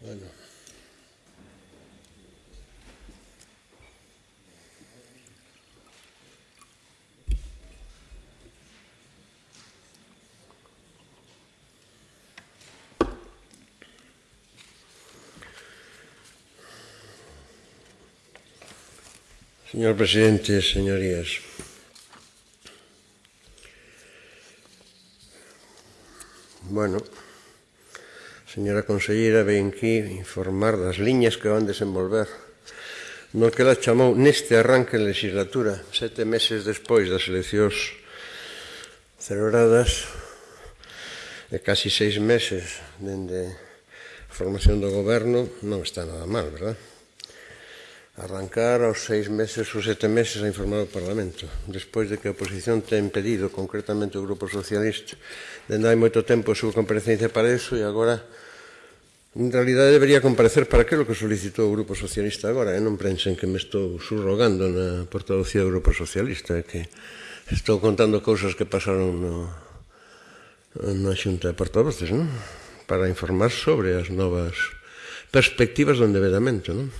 Bueno. Señor presidente, señorías, bueno, Señora Conselleira, ven aquí informar das liñas que van desenvolver no que la chamou neste arranque de legislatura, sete meses despois das eleccións celebradas, de casi seis meses dende a formación do goberno, non está nada mal, verdad? arrancar aos seis meses ou sete meses a informar o Parlamento, despois de que a oposición ten pedido, concretamente o Grupo Socialista, dende hai moito tempo a súa comparecencia para iso e agora En realidade debería comparecer para aquilo que solicitou o Grupo Socialista agora, e non pensen que me estou surrogando na portavocía do Grupo Socialista, que estou contando cousas que pasaron no, na xunta de portavoces, non? Para informar sobre as novas perspectivas do endevedamento, non?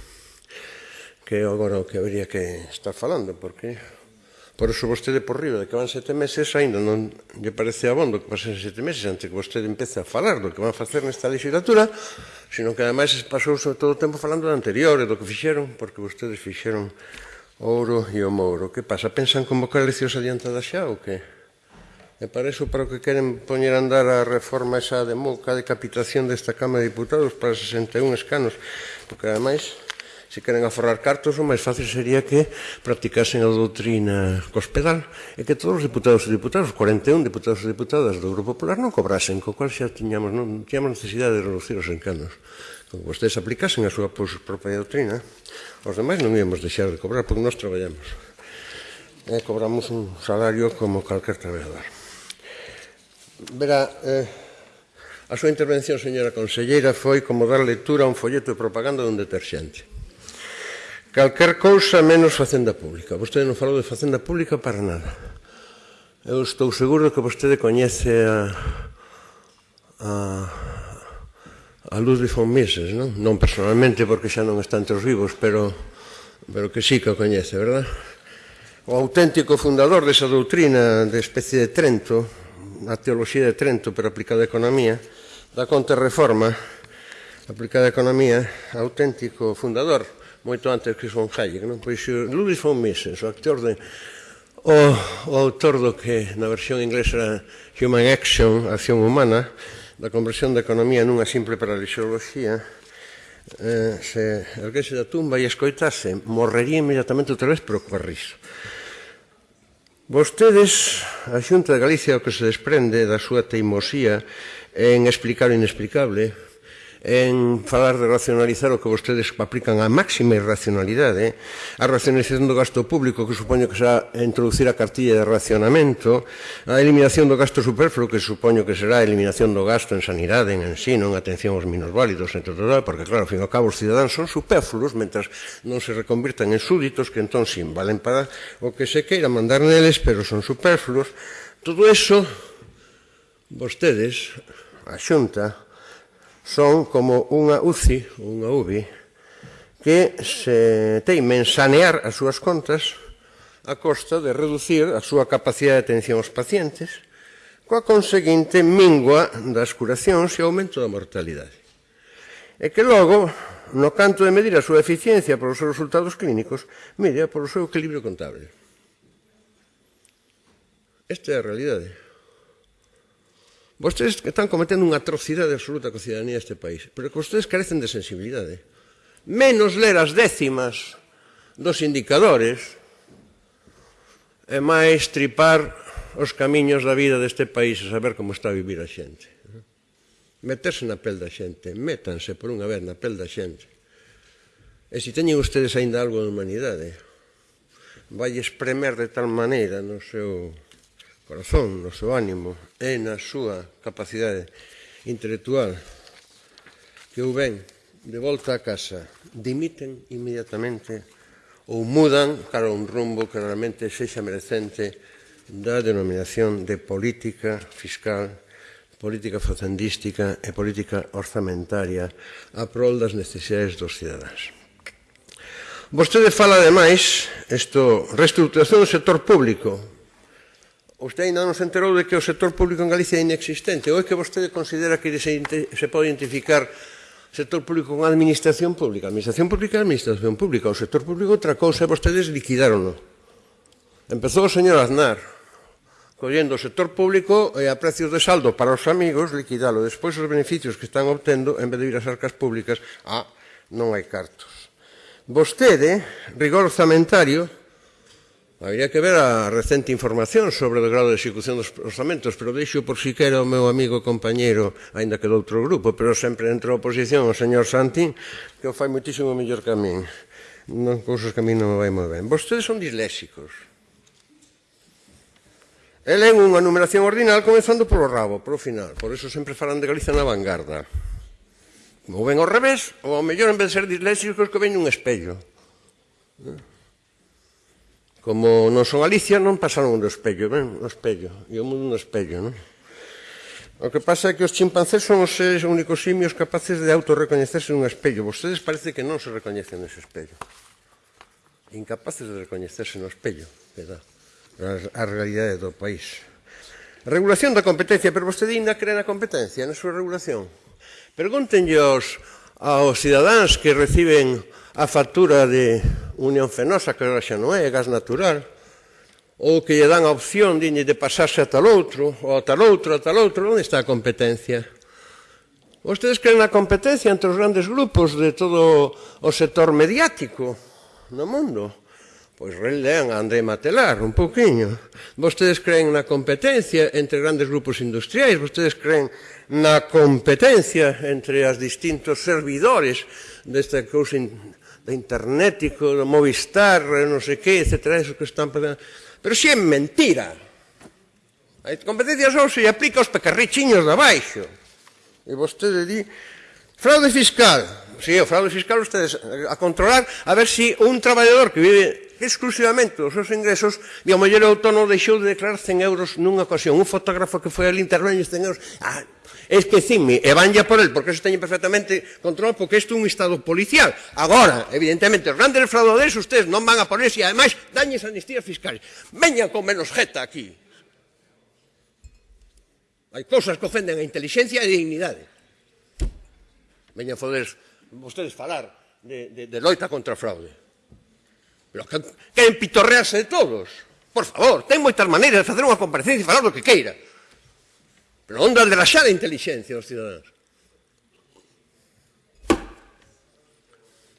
que é agora o que habería que estar falando, porque por eso vostede por riba de que van sete meses ainda non lle parece abondo que pasen sete meses antes que vostede empece a falar do que van facer nesta legislatura, sino que ademais pasou todo o tempo falando do anterior e do que fixeron, porque vostedes fixeron ouro e o mouro. Que pasa? Pensan convocar eleccións adiantadas xa ou que? E para iso, para o que queren poñer a andar a reforma esa de moca de capitación desta Cámara de Diputados para 61 escanos, porque ademais se queren aforrar cartos, o máis fácil sería que practicasen a doutrina cospedal e que todos os diputados e diputadas, os 41 diputados e diputadas do Grupo Popular non cobrasen, co cual xa tiñamos, non tiñamos necesidade de reducir os encanos. Como vostedes aplicasen a súa pois, propia doutrina, os demais non íamos deixar de cobrar, porque nós traballamos. E cobramos un salario como calquer traballador. Verá, eh, A súa intervención, señora conselleira, foi como dar lectura a un folleto de propaganda dun deterxente. Calquer cousa menos facenda pública. Vostede non falou de facenda pública para nada. Eu estou seguro que vostede coñece a, a, a Ludwig von Mises, non? Non personalmente, porque xa non está entre os vivos, pero, pero que sí que o coñece, verdad? O auténtico fundador desa doutrina de especie de Trento, a teoloxía de Trento, pero aplicada a economía, da contrarreforma, aplicada a economía, auténtico fundador, moito antes que son Hayek, non? Pois Ludwig von Mises, o actor de o, o autor do que na versión inglesa era Human Action, Acción Humana, da conversión da economía nunha simple paralixoloxía, eh, se erguese da tumba e escoitase, morrería inmediatamente outra vez pero coa riso. Vostedes, a Xunta de Galicia, o que se desprende da súa teimosía en explicar o inexplicable, en falar de racionalizar o que vostedes aplican a máxima irracionalidade, a racionalización do gasto público, que supoño que será introducir a cartilla de racionamento, a eliminación do gasto superfluo, que supoño que será a eliminación do gasto en sanidade, en ensino, en atención aos minos válidos, entre todo, porque claro, ao fin e ao cabo, os cidadáns son superfluos mentras non se reconvirtan en súditos, que entón sin valen para o que se queira mandar neles, pero son superfluos. Todo eso, vostedes, a xunta, son como unha UCI, unha UBI, que se teimen sanear as súas contas a costa de reducir a súa capacidade de atención aos pacientes, coa conseguinte mingua das curacións e aumento da mortalidade. E que logo, no canto de medir a súa eficiencia polos os seus resultados clínicos, mire polo o seu equilibrio contable. Esta é a realidade. Vostedes están cometendo unha atrocidade absoluta coa cidadanía deste país, pero que vostedes carecen de sensibilidade. Menos ler as décimas dos indicadores e máis tripar os camiños da vida deste país e saber como está a vivir a xente. Meterse na pel da xente, métanse por unha vez na pel da xente. E se teñen ustedes aínda algo de humanidade, vai espremer de tal maneira no seu corazón, no seu ánimo e na súa capacidade intelectual que o ven de volta a casa dimiten inmediatamente ou mudan cara a un rumbo que realmente sexa merecente da denominación de política fiscal política facendística e política orzamentaria a prol das necesidades dos cidadáns. Vostede fala, ademais, isto, reestruturación do sector público, Usted ainda non se enterou de que o sector público en Galicia é inexistente. Ou é que vostede considera que se, se pode identificar sector público con administración pública? Administración pública é administración pública. O sector público outra cousa e vostedes liquidarono. Empezou o señor Aznar collendo o sector público e a precios de saldo para os amigos liquidalo. Despois os beneficios que están obtendo en vez de ir ás arcas públicas, ah, non hai cartos. Vostede, rigor orzamentario, Habría que ver a recente información sobre o grado de execución dos orzamentos, pero deixo por si quero o meu amigo e compañero, aínda que do outro grupo, pero sempre entre a oposición o señor Santín, que o fai moitísimo mellor que a min. Non cousas que a min non me vai moi ben. Vostedes son disléxicos. Ele é unha numeración ordinal comenzando polo rabo, polo final. Por eso sempre farán de Galicia na vanguarda. Ou ven ao revés, ou ao mellor, en vez de ser disléxicos, que ven un espello. Non? Como non son Alicia, non pasaron do espello, ben? O espello, e o mundo no espello, non? O que pasa é que os chimpancés son os seres únicos simios capaces de autorrecoñecerse nun espello. Vostedes parece que non se recoñecen nese espello. Incapaces de recoñecerse no espello, verdad? A realidade do país. Regulación da competencia, pero vostede ainda cree na competencia, na súa regulación. Pregúntenlle aos, aos cidadáns que reciben a factura de Unión Fenosa, que agora xa non é, gas natural, ou que lle dan a opción diñe de pasarse a tal outro, ou a tal outro, a tal outro, onde está a competencia? Vostedes creen a competencia entre os grandes grupos de todo o sector mediático no mundo? Pois relean a André Matelar un pouquiño. Vostedes creen na competencia entre grandes grupos industriais, vostedes creen na competencia entre as distintos servidores desta cousa in, de internetico, do Movistar, non sei que, etc. Eso que están... Pero si é mentira. A competencia só se aplica aos pecarrichiños de abaixo. E vostede di... Fraude fiscal. Si, sí, o fraude fiscal ustedes a controlar a ver si un traballador que vive exclusivamente os seus ingresos e a mellor autónomo deixou de declarar 100 euros nunha ocasión. Un fotógrafo que foi ali intervenho 100 euros. Ah, esquecime, e vanlle por el, porque eso teñen perfectamente control, porque isto é un estado policial. Agora, evidentemente, os grandes fraudadores, ustedes non van a ponerse, e ademais, dañes amnistías fiscales. Veñan con menos jeta aquí. Hai cousas que ofenden a inteligencia e a dignidade. Veñan foder vostedes falar de, de, de loita contra a fraude. Pero que, queren pitorrearse de todos. Por favor, ten moitas maneiras de facer unha comparecencia e falar do que queira. Pero onde de laxar a inteligencia dos cidadáns?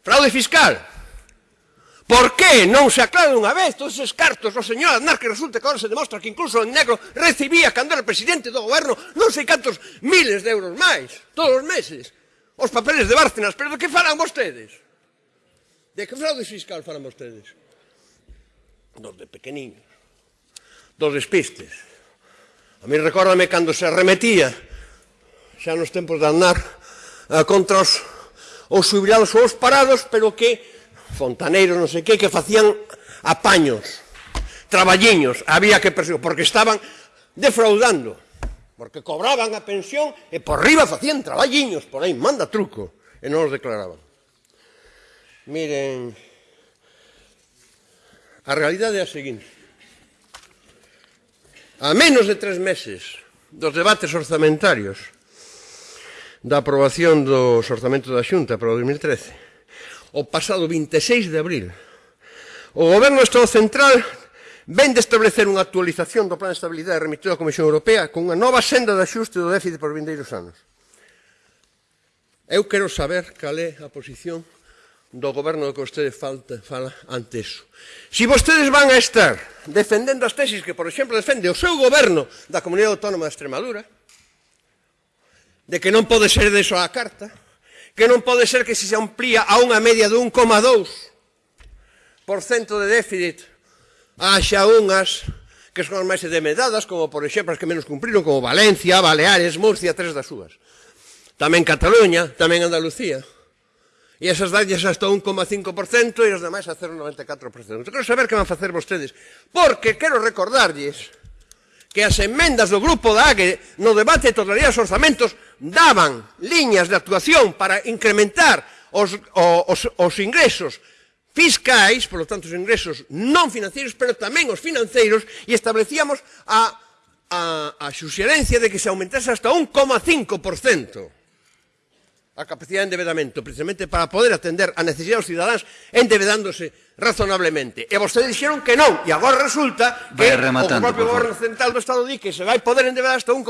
Fraude fiscal. Por que non se aclara unha vez todos esos cartos, o señor Aznar, que resulta que agora se demostra que incluso en negro recibía cando era presidente do goberno non sei cantos miles de euros máis, todos os meses, os papeles de Bárcenas, pero de que falan vostedes? De que fraude fiscal falan vostedes? Dos de pequeniños. Dos despistes. A mí recórdame cando se arremetía, xa nos tempos de andar, eh, contra os, os jubilados ou os parados, pero que fontaneiros, non sei que, que facían apaños, traballiños, había que perseguir, porque estaban defraudando, porque cobraban a pensión e por riba facían traballiños, por aí manda truco, e non os declaraban. Miren, a realidade é a seguinte. A menos de tres meses dos debates orzamentarios da aprobación dos orzamentos da Xunta para o 2013, o pasado 26 de abril, o Goberno do Estado Central ven de establecer unha actualización do Plan de Estabilidade remitido á Comisión Europea con unha nova senda de axuste do déficit por vindeiros anos. Eu quero saber cal é a posición do goberno que vostede falta, fala ante eso. Si vostedes van a estar defendendo as tesis que, por exemplo, defende o seu goberno da Comunidade Autónoma de Extremadura, de que non pode ser de a carta, que non pode ser que se se amplía a unha media de 1,2% de déficit haxa unhas que son as máis demedadas, como, por exemplo, as que menos cumpriron, como Valencia, Baleares, Murcia, tres das súas. Tamén Cataluña, tamén Andalucía e esas dalles hasta 1,5% e os demais a 0,94%. Quero saber que van facer vostedes, porque quero recordarlles que as emendas do grupo da AGE no debate de totalidade dos orzamentos daban liñas de actuación para incrementar os, os, os ingresos fiscais, por lo tanto os ingresos non financeiros, pero tamén os financeiros, e establecíamos a, a, a xuxerencia de que se aumentase hasta 1,5% a capacidade de endebedamento precisamente para poder atender a necesidade dos cidadáns endebedándose razonablemente. E vostedes dixeron que non, e agora resulta que o propio goberno central do Estado di que se vai poder endebedar hasta 1,2%.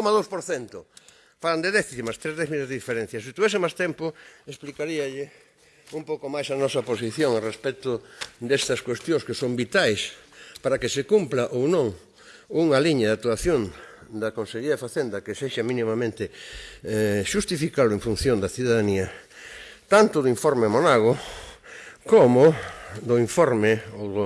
Falan de décimas, tres décimas de diferencia. Se tuvese máis tempo, explicaríalle un pouco máis a nosa posición respecto destas cuestións que son vitais para que se cumpla ou non unha liña de actuación da Consellería de Facenda que sexa mínimamente eh, xustificable en función da cidadanía tanto do informe Monago como do informe ou do,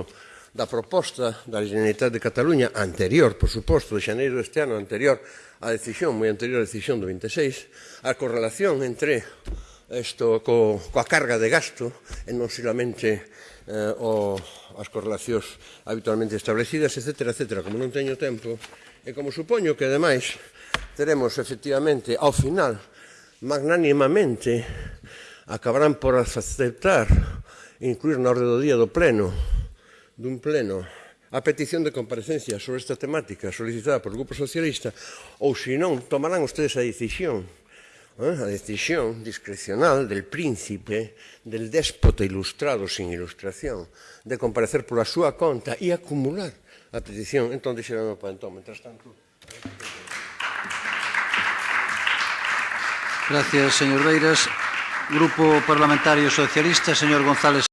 da proposta da Generalitat de Cataluña anterior, por suposto, de xaneiro deste ano anterior á decisión, moi anterior á decisión do 26, a correlación entre isto co, coa carga de gasto e non solamente eh, o, as correlacións habitualmente establecidas, etc, etc. Como non teño tempo, E como supoño que ademais teremos efectivamente ao final magnánimamente acabarán por aceptar incluir na orde do día do pleno dun pleno a petición de comparecencia sobre esta temática solicitada por Grupo Socialista ou senón tomarán ustedes a decisión eh, a decisión discrecional del príncipe, del déspota ilustrado sin ilustración, de comparecer pola súa conta e acumular a petición. Entón, dixeron ao Pantón. Mientras tanto... Gracias, señor Beiras. Grupo Parlamentario Socialista, señor González.